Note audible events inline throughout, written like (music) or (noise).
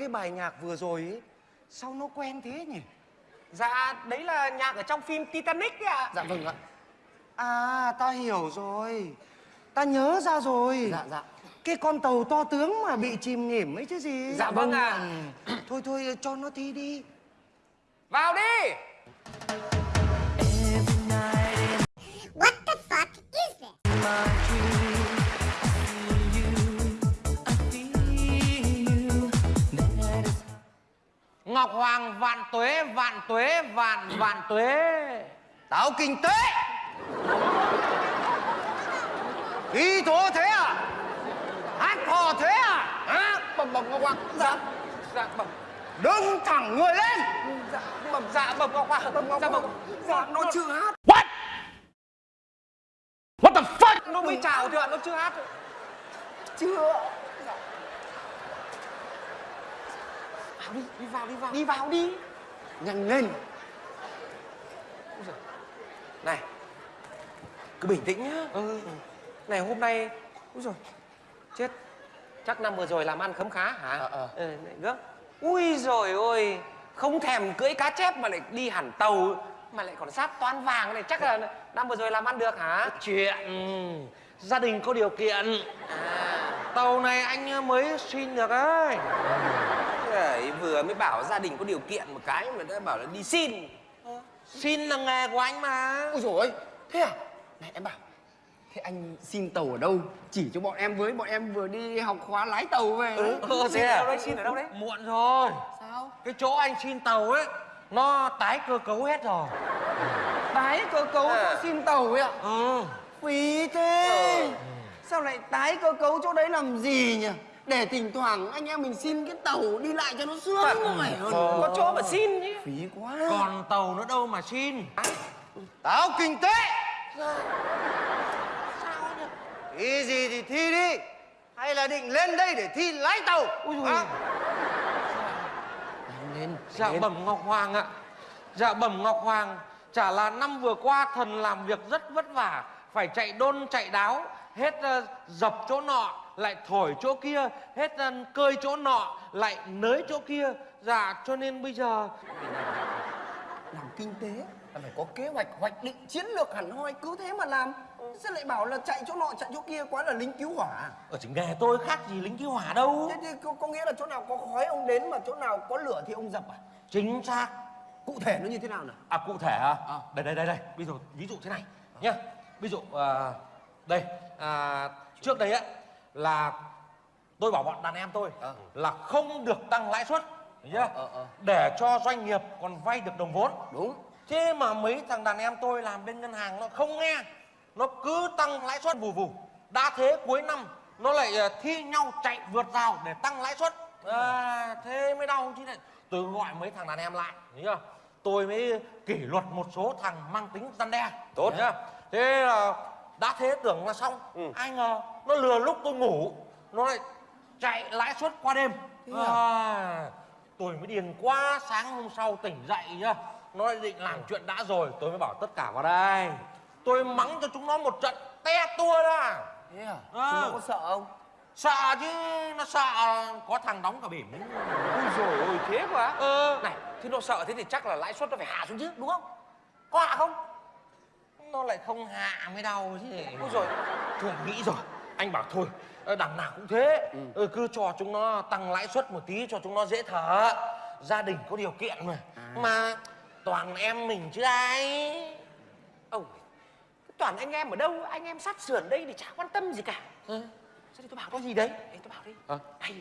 cái bài nhạc vừa rồi ấy Sao nó quen thế nhỉ? Dạ đấy là nhạc ở trong phim titanic ấy ạ. Dạ vâng ạ. À ta hiểu rồi. Ta nhớ ra rồi. Dạ dạ. Cái con tàu to tướng mà bị chìm nghỉm ấy chứ gì? Dạ vâng ạ. Thôi thôi cho nó thi đi. Vào đi ngọc hoàng vạn tuế vạn tuế vạn vạn tuế. Tao kinh tế. Thi thố thế à? Hát hò thế à? Hả? bẩm bẩm ngọc hoàng. Dạ dạ bẩm. Đứng thẳng người lên. Dạ bẩm dạ bẩm ngọc hoàng. Bẩm ngọc dạ hoàng. Dạ nó chưa hát. What? The fuck? Nó mới chào thôi ạ? Nó chưa hát. Chưa vào đi đi vào đi vào. Đi vào đi. Nhanh lên. Này cứ bình tĩnh nhá. Ừ. này hôm nay úi rồi chết. Chắc năm vừa rồi làm ăn khấm khá hả? Ờ, ờ. ừ, ui rồi ôi không thèm cưỡi cá chép mà lại đi hẳn tàu mà lại còn sát toán vàng này chắc là năm vừa rồi làm ăn được hả? Chuyện gia đình có điều kiện. À. Tàu này anh mới xin được đấy Đấy, vừa mới bảo gia đình có điều kiện một cái mà đã bảo là đi xin. Xin là nghề của anh mà. Ôi rồi thế à? Này em bảo thế anh xin tàu ở đâu? Chỉ cho bọn em với bọn em vừa đi học khóa lái tàu về. Đấy. ừ, xin ở đâu đấy xin ở đâu đấy? Muộn rồi. Sao? Cái chỗ anh xin tàu ấy nó tái cơ cấu hết rồi. Tái cơ cấu À. cho xin tàu ấy ạ ừ. Phí thế. Sao lại tái cơ cấu chỗ đấy làm gì nhỉ để thỉnh thoảng anh em mình xin cái tàu đi lại cho nó sướng khỏe hơn có chỗ mà xin chứ. Phí quá. Còn tàu nữa đâu mà xin? Tao kinh tế. Thi gì thì thi đi. Hay là định lên đây để thi lái tàu? Hả? nhanh lên dạ bẩm ngọc hoàng ạ. Dạ bẩm ngọc hoàng chả là năm vừa qua thần làm việc rất vất vả phải chạy đôn chạy đáo hết ờ, dập chỗ nọ lại thổi chỗ kia hết ờ, cơi chỗ nọ lại nới chỗ kia. Dạ cho nên bây giờ (laughs) làm kinh tế là phải có kế hoạch hoạch định chiến lược hẳn hoi cứ thế mà làm. Sao lại bảo là chạy chỗ nọ chạy chỗ kia quá là lính cứu hỏa. Ở chính nghề tôi khác gì lính cứu hỏa đâu. Thế thì có, có nghĩa là chỗ nào có khói ông đến mà chỗ nào có lửa thì ông dập à? Chính xác. Cụ thể nó như thế nào nào? À cụ thể à, À. đây đây đây đây. Ví dụ ví dụ thế này nhá. Ví dụ à, đây. À, trước đây á là tôi bảo bọn đàn em tôi Ờ. là không được tăng lãi suất hiểu chưa ờ, ờ. để cho doanh nghiệp còn vay được đồng vốn đúng thế mà mấy thằng đàn em tôi làm bên ngân hàng nó không nghe nó cứ tăng lãi suất vù vù đã thế cuối năm nó lại ờ, thi nhau chạy vượt rào để tăng lãi suất à, thế mới đau chứ này tôi gọi mấy thằng đàn em lại chưa tôi mới kỷ luật một số thằng mang tính răn đe Tốt. chưa? thế là đã thế tưởng là xong. Ai ngờ nó lừa lúc tôi ngủ nó lại chạy lãi suất qua đêm. À, tôi mới điên quá sáng hôm sau tỉnh dậy nhá. Nó lại định làm chuyện đã rồi tôi mới bảo tất cả vào đây. Tôi mắng cho chúng nó một trận te tua ra. Thế à? À. chúng nó có sợ không? Sợ chứ nó sợ có thằng đóng cả bỉm. Ui rồi ôi thế quá ờ này thế nó sợ thế thì chắc là lãi suất nó phải hạ xuống chứ đúng không? Có hạ không nó lại không hạ mới đau chứ. Ui rồi thôi nghĩ rồi. Anh bảo thôi ờ, đằng nào cũng thế. Ừ. cứ cho chúng nó tăng lãi suất một tí cho chúng nó dễ thở. Gia đình có điều kiện mà. Mà toàn em mình chứ ai. Ông toàn anh em ở đâu? Anh em sát sườn đây thì chả quan tâm gì cả. Ừ. sao thì tôi bảo có gì đấy? Ê, tôi bảo đi. Ờ. hay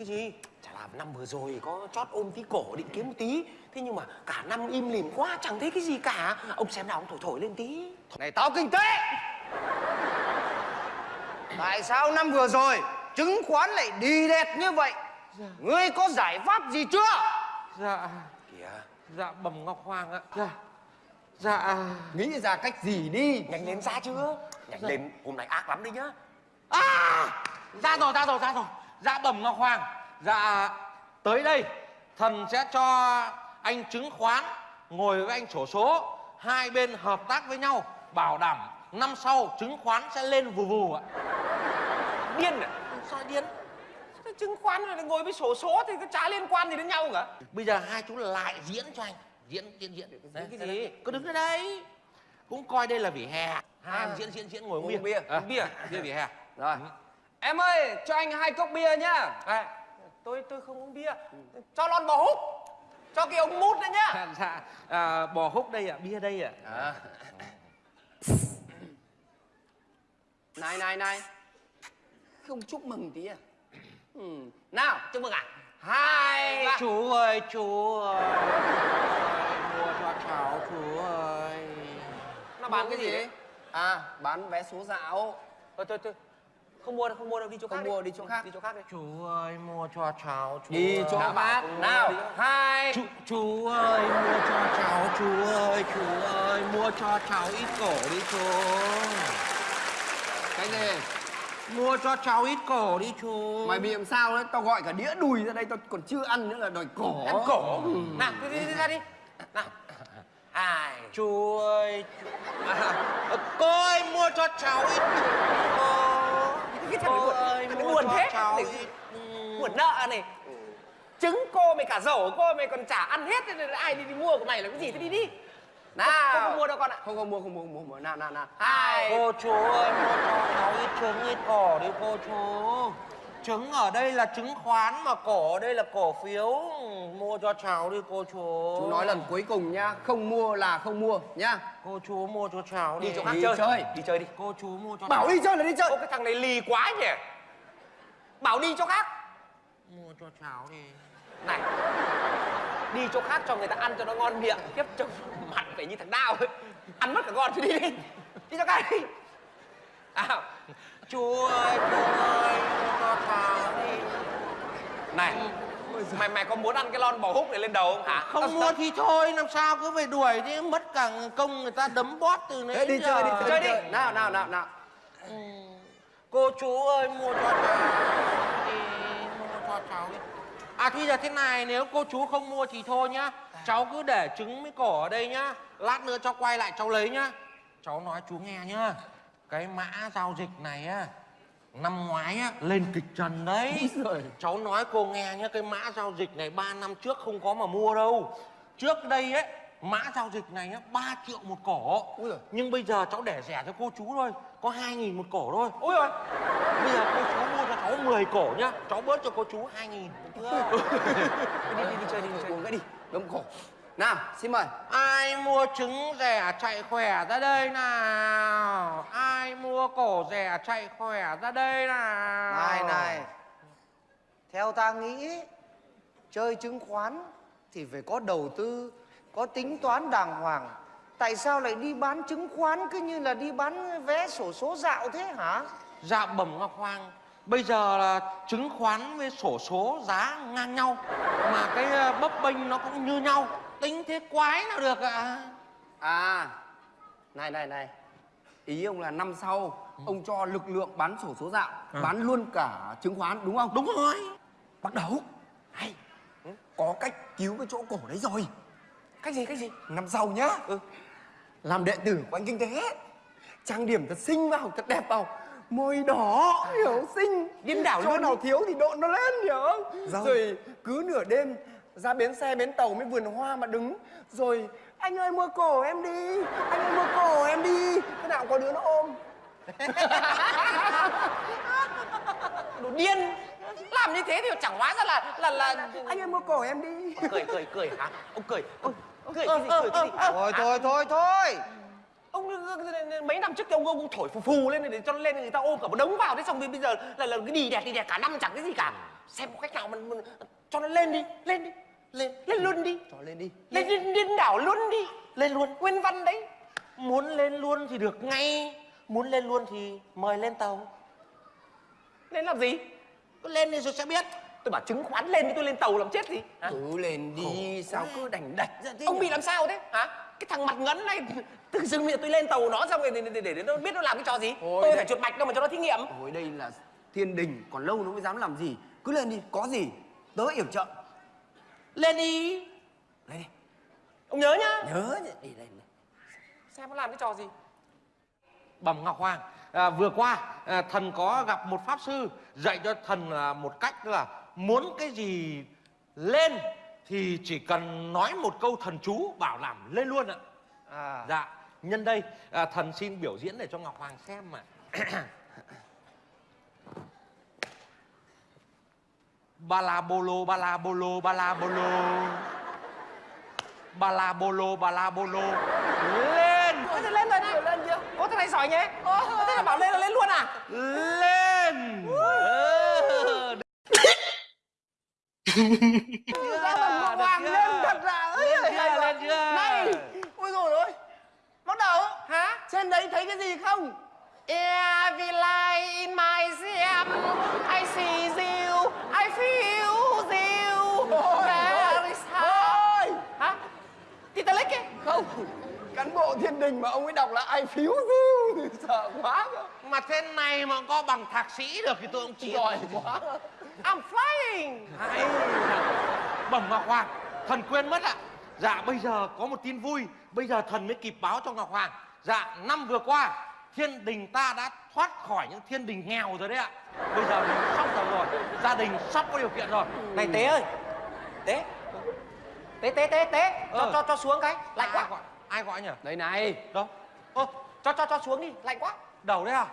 cái gì? Chả làm năm vừa rồi có chót ôm tí cổ định kiếm một tí. Thế nhưng mà cả năm im lìm quá chẳng thấy cái gì cả. Ông xem nào ông thổi thổi lên tí. Này tao kinh tế! Tại sao năm vừa rồi Chứng khoán lại đi đẹp như vậy? Ngươi có giải pháp gì chưa? Dạ. Kìa. Dạ bẩm ngọc hoàng ạ. Dạ. Dạ. Nghĩ ra cách gì đi? Nhanh lên ra chưa nhanh lên hôm nay ác lắm đấy nhá. À! Ra rồi ra rồi ra rồi dạ bẩm ngọc hoàng. Dạ tới đây. Thần sẽ cho anh chứng khoán ngồi với anh sổ số. Hai bên hợp tác với nhau bảo đảm năm sau chứng khoán sẽ lên vù vù ạ. Điên à sao điên? Chứng khoán rồi ngồi với sổ số thì có chả liên quan gì đến nhau cả? Bây giờ hai chú lại diễn cho anh. Diễn diễn diễn. Đấy, cái gì? cứ đứng ở đây. Cũng coi đây là vỉa hè. Hai À. em diễn diễn diễn ngồi uống bia. bia, À, bia. bia vỉa hè. Rồi. Em ơi, cho anh hai cốc bia nhá. à, tôi tôi không uống bia cho lon bò húc cho cái ống mút nữa nhá À, (laughs) dạ à, bò húc đây ạ bia đây ạ À. Này này này. Không chúc mừng tí à? Ừ. Nào, chúc mừng à hai ba. chú ơi chú ơi mua cho cháu chú ơi nó bán cái gì đấy À, bán vé số dạo. thôi thôi thôi không mua đâu không mua đâu đi chỗ Không khác mua, đi chỗ khác. đi chỗ khác đi chú ơi mua cho cháu chú Đi ơi. chỗ khác. Nào, hai. chú chú ơi mua cho cháu chú ơi chú ơi mua cho cháu ít cổ đi chú Cái gì? mua cho cháu ít cổ đi chú Mày bị làm sao đấy? Tao gọi cả đĩa đùi ra đây tao còn chưa ăn nữa là đòi cổ. ăn cổ nào đi, đi, đi ra đi nào hai chú ơi chú... À, cô ơi mua cho cháu ít cái thằng cô buồn buồn thế. ừ. buồn nợ này. Trứng cô mày cả rổ cô mày còn chả ăn hết thế nên ai đi, đi mua của mày là cái gì? Thế đi đi. Nào. không, không mua đâu con ạ. Không không mua không mua không mua, mua. Nào nào nào. hai. Cô chú ơi mua cho cháu ít trứng ít cổ đi cô chú Trứng ở đây là chứng khoán mà cổ ở đây là cổ phiếu. Mua cho cháu đi cô chú. Chú nói lần cuối cùng nhá, không mua là không mua nhá. Cô chú mua cho cháu đi. Đi chỗ khác Đi chơi. chơi. đi chơi đi. Cô chú mua cho Bảo cháu đi chơi là đi chơi. ô cái thằng này lì quá nhỉ. Bảo đi chỗ khác. Mua cho cháu đi. Này. Đi chỗ khác cho người ta ăn cho nó ngon miệng. Tiếp trông mặt phải như thằng đao. Ấy ăn mất cả con thì đi đi. Đi cho cái đi. À, Chú ơi chú ơi cho cháu đi này mày mày có muốn ăn cái lon bò húc này lên đầu không hả? Không mua thì thôi làm sao cứ phải đuổi đi Mất cả công người ta đấm bót từ nãy đi chơi đi chơi, Chơi đi. đi. Nào nào nào nào. Ừ. Cô chú ơi mua cho cháu đi Mua cho cháu đi. À thì giờ thế này nếu cô chú không mua thì thôi nhá. Cháu cứ để trứng với cổ ở đây nhá. Lát nữa cháu quay lại cháu lấy nhá. Cháu nói chú nghe nhá Cái mã giao dịch này á Năm ngoái á lên kịch trần đấy. Rồi. Cháu nói cô nghe nhá Cái mã giao dịch này 3 năm trước không có mà mua đâu. Trước đây ấy Mã giao dịch này á 3 triệu một cổ. Nhưng bây giờ cháu để rẻ cho cô chú thôi Có 2 nghìn một cổ thôi. Ôi rồi Bây giờ cô chú mua cho cháu 10 cổ nhá Cháu bớt cho cô chú 2 nghìn. Đi đi đi chơi đi đi chơi uống cái đi đống cổ nào xin mời. Ai mua trứng rẻ chạy khỏe ra đây nào? Ai mua cổ rẻ chạy khỏe ra đây nào? Này này, theo ta nghĩ chơi chứng khoán thì phải có đầu tư, có tính toán đàng hoàng. Tại sao lại đi bán chứng khoán cứ như là đi bán vé sổ số dạo thế hả? Dạ bẩm Ngọc Hoàng Bây giờ là chứng khoán với sổ số giá ngang nhau Mà cái ờ, bấp bênh nó cũng như nhau Tính thế quái nào được ạ? À này này này. Ý ông là năm sau ông cho lực lượng bán sổ số dạo bán luôn cả chứng khoán đúng không? Đúng rồi. Bắt đầu. Hay. Có cách cứu cái chỗ cổ đấy rồi. Cách gì cách gì? Năm sau nhá. Làm đệ tử của anh kinh tế. Trang điểm thật xinh vào thật đẹp vào. Môi đỏ hiểu xinh. Điên đảo chỗ luôn. nào thiếu thì độ nó lên hiểu không? Rồi cứ nửa đêm ra bến xe bến tàu mới vườn hoa mà đứng. Rồi anh ơi mua cổ em đi anh ơi mua cổ em đi. Thế nào có đứa nó ôm. Đồ điên. Làm như thế thì chẳng hóa ra là là là anh ơi mua cổ em đi. Cười cười cười hả? Ông cười. Ông cười cái gì cười cái gì? Thôi thôi thôi thôi. Ông mấy năm trước thì ông ông thổi phù phù lên để cho nó lên người ta ôm cả một đống vào. Thế xong rồi bây giờ là là cái đi đẹp đi đẹp cả năm chẳng cái gì cả. Xem một cách nào mình, mình cho nó lên đi lên đi lên lên luôn đi. Cho lên đi. Lên điên, điên đảo luôn đi. Lên luôn. Nguyên văn đấy. Muốn lên luôn thì được ngay. Muốn lên luôn thì mời lên tàu. Lên làm gì? Cứ lên đi rồi sẽ biết tôi bảo chứng khoán lên thì tôi lên tàu làm chết gì hả? cứ lên đi sao cứ đành đạch ra thế ông nhỉ? bị làm sao thế? Hả? Cái thằng mặt ngấn này tự dưng bây giờ tôi lên tàu nó xong rồi để, để, để, để nó biết nó làm cái trò gì? Ôi, tôi đấy. phải chuột mạch đâu mà cho nó thí nghiệm. Ôi đây là thiên đình còn lâu nó mới dám làm gì? Cứ lên đi có gì? Tớ yểm trợ. Lên đi. Lên đi. Ông nhớ nhá. Nhớ đi lên xem nó làm cái trò gì? Bẩm ngọc hoàng à, vừa qua à, thần có gặp một pháp sư dạy cho thần là một cách là muốn cái gì lên thì chỉ cần nói một câu thần chú bảo làm lên luôn ạ. À. Dạ nhân đây à, thần xin biểu diễn để cho ngọc hoàng xem mà (coughs) ba la bolo ba la bolo ba la bolo ba la bolo ba la bolo lên! Ôi, thế lên rồi này lên chưa? Ô thế này giỏi nhé Ô, thế là bảo lên là lên luôn à? Lên! Ờ, ngọc hoàng lên thật là ơi Lên chưa, lên chưa? này ôi rồi ôi. Bắt đầu. Hả? Trên đấy thấy cái gì không? Every light in my sim I see you. I feel you. There is ôi. Hả? Titanic ấy? Không cán bộ thiên đình mà ông ấy đọc là ai phiếu du (laughs) sợ quá cơ. Mà thế này mà có bằng thạc sĩ được thì tôi cũng chịu giỏi quá. I'm flying. Hay bẩm ngọc hoàng thần quên mất ạ. Dạ bây giờ có một tin vui. Bây giờ thần mới kịp báo cho ngọc hoàng. Dạ năm vừa qua thiên đình ta đã thoát khỏi những thiên đình nghèo rồi đấy ạ. Bây giờ mình sắp giàu rồi. Gia đình sắp có điều kiện rồi. Này Tế ơi. Tế. Tế tế tế tế. Cho, Ờ. cho cho xuống cái. Lạnh ai quá gọi ai gọi nhỉ? Đây này. Đâu? Ơ Cho cho cho xuống đi. Lạnh quá. Đầu đấy à?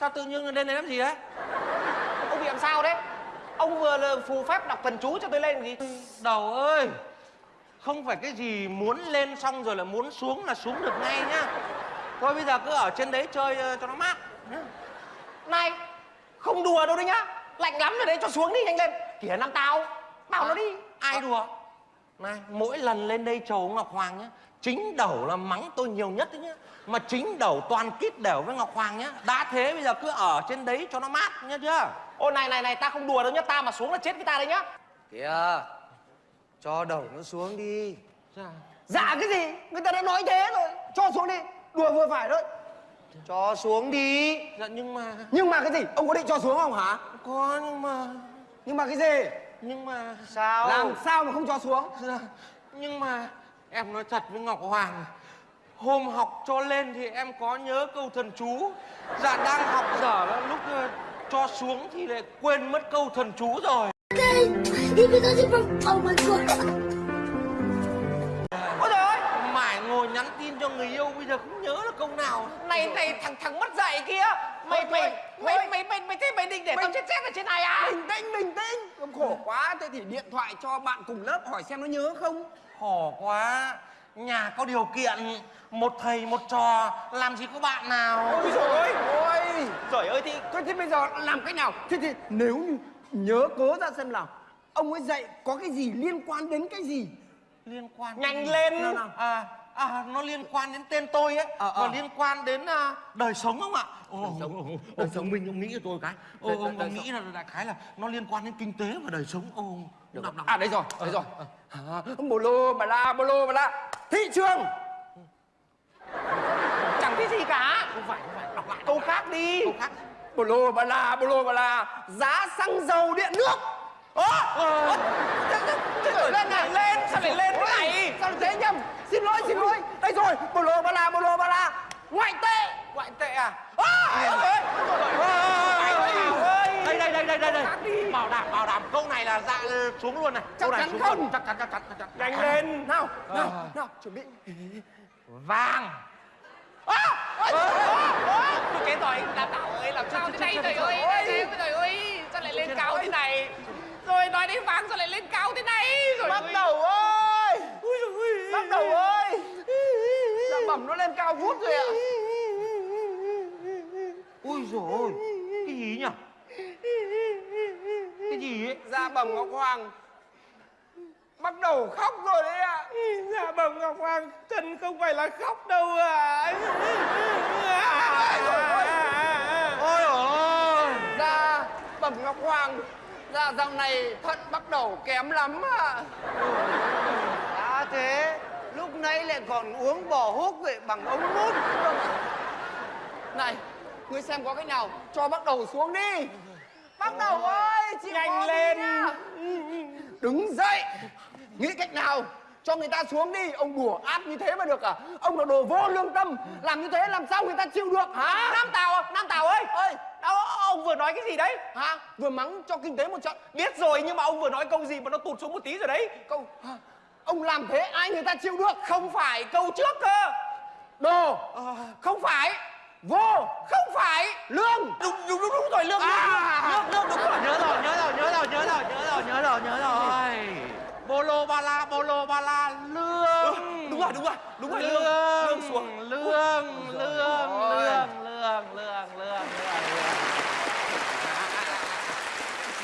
Sao tự nhiên lên đây làm gì đấy Ông bị làm sao đấy? Ông vừa là phù phép đọc thần chú cho tôi lên gì? Đầu ơi không phải cái gì muốn lên xong rồi là muốn xuống là xuống được ngay nhá. Thôi bây giờ cứ ở trên đấy chơi ờ, cho nó mát. Này Không đùa đâu đấy nhá. Lạnh lắm rồi đấy cho xuống đi nhanh lên. Kìa năm tao. Bảo nó đi. ai đùa này mỗi lần lên đây chầu ngọc hoàng nhá chính đầu là mắng tôi nhiều nhất đấy nhá. Mà chính đầu toàn kít đều với ngọc hoàng nhá. Đã thế bây giờ cứ ở trên đấy cho nó mát nhá chưa Ô này này này ta không đùa đâu nhá. Ta mà xuống là chết với ta đấy nhá. Kìa cho đầu nó xuống đi. Dạ. dạ cái gì? Người ta đã nói thế rồi. Cho xuống đi. Đùa vừa phải thôi. Cho xuống đi. Dạ nhưng mà nhưng mà cái gì? Ông có định cho xuống không hả? Có nhưng mà nhưng mà cái gì nhưng mà sao? Làm sao mà không cho xuống? Nhưng mà em nói thật với ngọc hoàng hôm học cho lên thì em có nhớ câu thần chú. Dạ đang học dở là lúc ờ, cho xuống thì lại quên mất câu thần chú rồi người yêu bây giờ không nhớ được câu nào. Này này thằng thằng mất dạy kia. Mày mày mày thôi. mày mày mày thế mày định để tao Mày- chết chết ở trên này à? Bình tĩnh bình tĩnh. Ông khổ quá. Thế thì điện thoại cho bạn cùng lớp hỏi xem nó nhớ không? Khổ quá. Nhà có điều kiện. Một thầy một trò. Làm gì có bạn nào? Ôi rồi ôi. Trời ơi thì thôi thế bây giờ làm cách nào? Thế thì nếu như nhớ cố ra xem nào. Ông ấy dạy có cái gì liên quan đến cái gì liên quan nhanh lên. Nào nào. À à nó liên quan đến tên tôi ấy. Ờ, ờ. và liên quan đến à, đời sống không ạ? Ồ, đời sống đời sống minh ông nghĩ cho tôi cái. Ô, Đời- ông, đời ông nghĩ là đại khái là nó liên quan đến kinh tế và đời sống. Ô đọc đọc. À đây rồi đây rồi. À, bồ lô bà la bồ lô bà la. Thị trường. Chẳng thấy gì cả. Không phải không phải. Đọc lại. Câu khác đi. Câu khác. Bồ lô bà la bồ lô bà la. Giá xăng dầu điện nước Ơ lên này lên Sao lại lên thế này? Sao thế nhầm xin lỗi xin lỗi. Đây rồi bồ lô bà la bồ lô bà la. Ngoại tệ. Ngoại tệ à? Đây đây đây đây đây đây. Bảo đảm bảo đảm. Câu này là dạ xuống luôn này. Chắc câu này chắn xuống không? luôn. chắc chắn chắc chắn chắc chắn. Nhanh lên. Nào nào nào chuẩn bị. Vàng. Chết rồi Đào tạo ơi làm sao thế này? trời ơi trời ơi Sao lại lên cao thế này Rồi nói đến vàng sao lại lên cao thế này. Rồi bắt đầu ơi. Bắt đầu ơi. Dạ bẩm nó lên cao vút rồi ạ. Ui rồi cái gì nhỉ? Cái gì ấy? Dạ bẩm ngọc hoàng. Bắt đầu khóc rồi đấy ạ. Dạ bẩm Ngọc Hoàng Thần không phải là khóc đâu à ôi ôi. Dạ bẩm ngọc hoàng dạ dạo này thận bắt đầu kém lắm ạ. Đã thế lúc nãy lại còn uống bò húc vậy bằng ống mút. Này ngươi xem có cách nào cho bắt đầu xuống đi. Bắt đầu ơi chịu Nhanh lên. đứng dậy. Nghĩ cách nào cho người ta xuống đi. Ông đùa áp như thế mà được à? Ông là đồ vô lương tâm. Làm như thế làm sao người ta chịu được hả? Nam Tào, Nam Tào ơi. Ơi Đâu, ông vừa nói cái gì đấy? Hả? Vừa mắng cho kinh tế một trận. Biết rồi nhưng mà ông vừa nói câu gì mà nó tụt xuống một tí rồi đấy. Câu hả? ông làm thế ai người ta chịu được? Không phải câu trước cơ. Đồ Không phải. Vô Không phải. Lương. Đúng đúng đúng, đúng rồi lương À. lương lương đúng rồi. Nhớ rồi nhớ rồi nhớ rồi nhớ rồi nhớ rồi nhớ rồi nhớ rồi. Bolo ba la bolo ba la lương. Đúng rồi đúng rồi đúng rồi lương lương xuống. lương Ôi. lương lương lương lương lương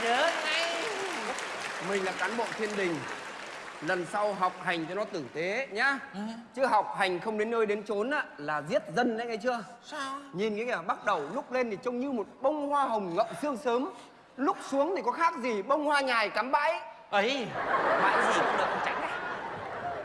nhớ ngay mình là cán bộ thiên đình. Lần sau học hành cho nó tử tế nhá. Chứ học hành không đến nơi đến chốn á là giết dân đấy nghe chưa? Sao? Nhìn cái kìa bắt đầu lúc lên thì trông như một bông hoa hồng ngậm sương sớm. Lúc xuống thì có khác gì bông hoa nhài cắm bãi. Ấy Mãi gì cũng được tránh này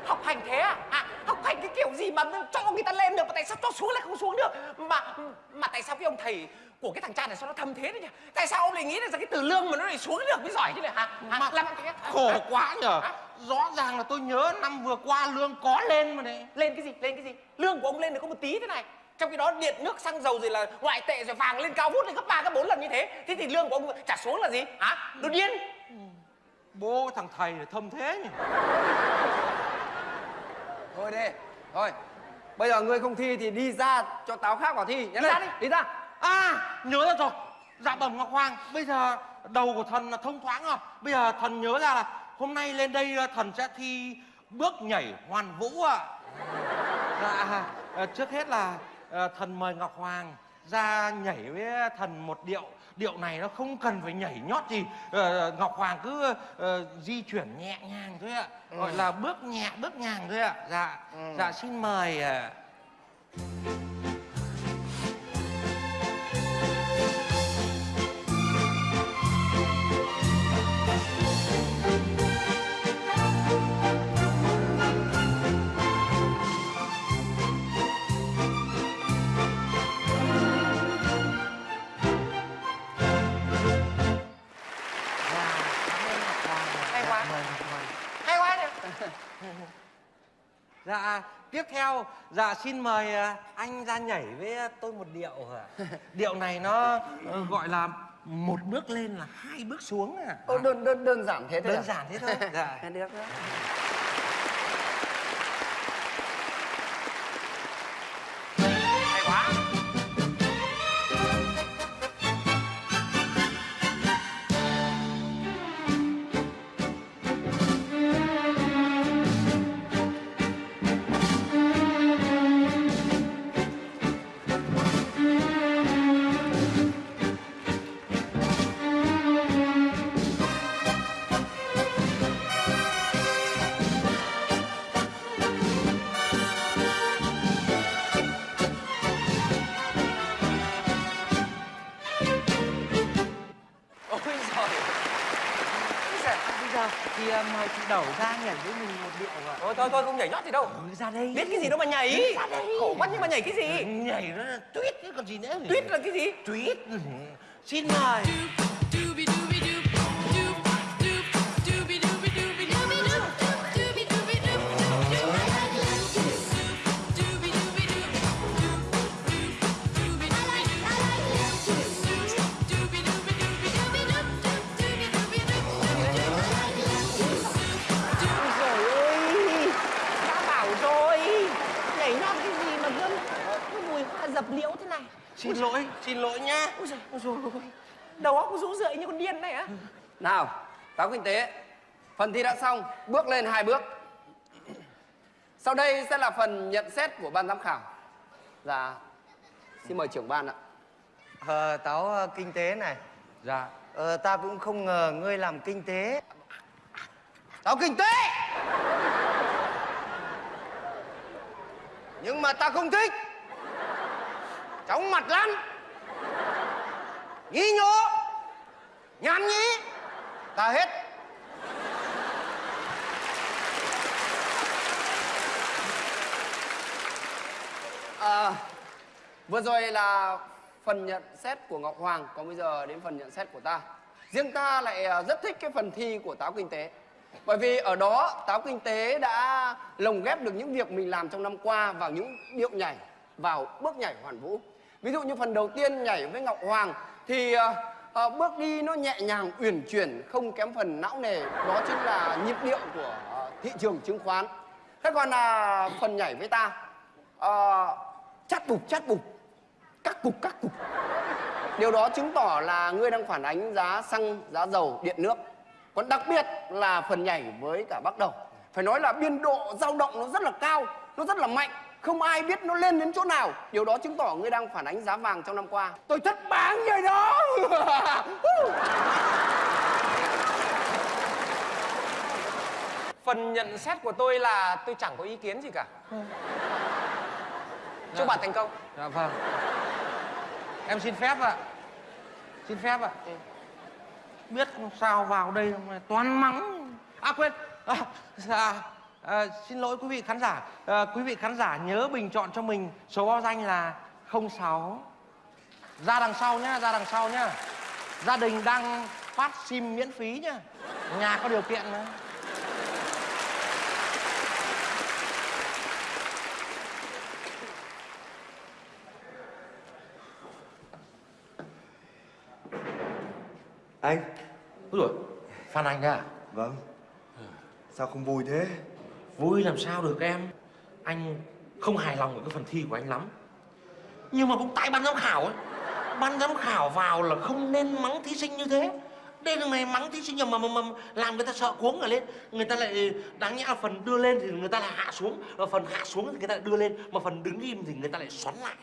Học hành thế à? à Học hành cái kiểu gì mà cho người ta lên được Mà tại sao cho xuống lại không xuống được? Mà mà tại sao cái ông thầy của cái thằng cha này sao nó thâm thế đấy nhỉ? Tại sao ông lại nghĩ là cái từ lương mà nó lại xuống được mới giỏi chứ này hả, hả? Mà Làm khổ quá nhở rõ ràng là tôi nhớ năm vừa qua lương có lên mà đấy Lên cái gì? Lên cái gì? Lương của ông lên được có một tí thế này. Trong khi đó điện nước xăng dầu rồi là ngoại tệ rồi vàng lên cao vút lên gấp ba gấp bốn lần như thế. Thế thì lương của ông trả xuống là gì? Hả? Đột nhiên. Bố thằng thầy này thâm thế nhỉ? Thôi đi thôi. Bây giờ ngươi không thi thì đi ra cho táo khác vào thi. Nhá Đi ra đi. đi ra À nhớ ra rồi. Dạ bẩm Ngọc Hoàng Bây giờ đầu của thần là thông thoáng rồi. Bây giờ thần nhớ ra là Hôm nay lên đây ờ, thần sẽ thi bước nhảy hoàn vũ ạ. Dạ ờ, trước hết là ờ, thần mời Ngọc Hoàng ra nhảy với thần một điệu. Điệu này nó không cần phải nhảy nhót gì. Ờ, Ngọc Hoàng cứ ờ, di chuyển nhẹ nhàng thôi ạ. Gọi là bước nhẹ bước nhàng thôi ạ. Dạ Dạ xin mời ạ hay Dạ, tiếp theo, dạ xin mời à, anh ra nhảy với tôi một điệu ạ. (laughs) Điệu này nó ờ, gọi là một bước lên là hai bước xuống à. Ô, đơn đơn đơn giản thế thôi Đơn à? giản thế thôi. (laughs) Dạ. được đó. Chị Đẩu ra nhảy với mình một điệu ạ. thôi thôi thôi không nhảy nhót gì đâu Ừ, ra đây. biết cái gì đâu mà nhảy khổ quá nhưng mà nhảy cái gì Nhảy nó là tuyết chứ còn gì nữa. tuyết là cái gì Tuyết. Xin mời. Xin lỗi, xin lỗi nhá. ôi giời ôi giời ơi. Đầu óc rũ rượi như con điên này á nào táo kinh tế. Phần thi đã xong bước lên hai bước. Sau đây sẽ là phần nhận xét của ban giám khảo. Dạ xin mời trưởng ban ạ. Ờ, táo ờ, kinh tế này. Dạ. Ờ, ta cũng không ngờ ngươi làm kinh tế. Táo kinh tế! Nhưng mà ta không thích Chóng mặt lắm Nhí nhố Nhảm nhí Ta hết À, vừa rồi là phần nhận xét của Ngọc Hoàng, còn bây giờ đến phần nhận xét của ta. Riêng ta lại à, rất thích cái phần thi của táo kinh tế. Bởi vì ở đó táo kinh tế đã lồng ghép được những việc mình làm trong năm qua vào những điệu nhảy, vào bước nhảy hoàn vũ. Ví dụ như phần đầu tiên nhảy với Ngọc Hoàng thì ờ, ờ, bước đi nó nhẹ nhàng uyển chuyển không kém phần não nề, đó chính là nhịp điệu của ờ, thị trường chứng khoán. Thế còn là phần nhảy với ta ờ, chát bục chát bục các cục các cục. Điều đó chứng tỏ là ngươi đang phản ánh giá xăng giá dầu điện nước. Còn đặc biệt là phần nhảy với cả bắt đầu. Phải nói là biên độ dao động nó rất là cao nó rất là mạnh không ai biết nó lên đến chỗ nào điều đó chứng tỏ ngươi đang phản ánh giá vàng trong năm qua tôi thất báng rồi đó Phần nhận xét của tôi là tôi chẳng có ý kiến gì cả. Chúc bạn thành công. Dạ vâng. Em xin phép ạ. Xin phép ạ. Biết sao vào đây mà toàn mắng. À quên. À, dạ, à, xin lỗi quý vị khán giả. À, quý vị khán giả nhớ bình chọn cho mình số báo danh là 06. Ra đằng sau nhá, ra đằng sau nhá. Gia đình đang phát sim miễn phí nhá. Nhà có điều kiện mà. Anh Úi dồi, Phan Anh đấy à? Vâng Sao không vui thế Vui làm sao được em? Anh không hài lòng với cái phần thi của anh lắm. Nhưng mà cũng tại ban giám khảo ấy Ban giám khảo vào là không nên mắng thí sinh như thế. Đây là mày mắng thí sinh mà, mà, mà làm người ta sợ cuống cả lên. Người ta lại đáng nhẽ là phần đưa lên thì người ta lại hạ xuống. Và phần hạ xuống thì người ta lại đưa lên. Mà phần đứng im thì người ta lại xoắn lại.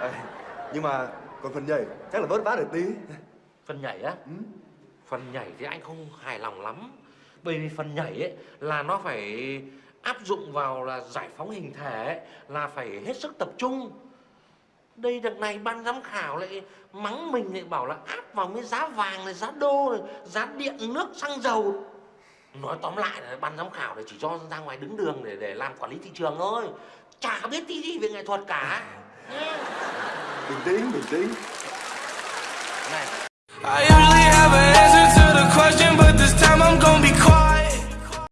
À, Nhưng mà còn phần nhảy chắc là vớt vát được tí. Phần nhảy á? Phần nhảy thì anh không hài lòng lắm Bởi vì phần nhảy ấy là nó phải áp dụng vào là giải phóng hình thể ấy, Là phải hết sức tập trung. Đây đợt này ban giám khảo lại mắng mình lại bảo là áp vào mấy giá vàng này, giá đô này, giá điện, nước, xăng dầu. Nói tóm lại là ban giám khảo này chỉ cho ra ngoài đứng đường để để làm quản lý thị trường thôi. Chả biết tí gì về nghệ thuật cả. Nhé. Bình tĩnh, bình tĩnh. Này. I usually have an answer to the question, but this time I'm gonna be quiet.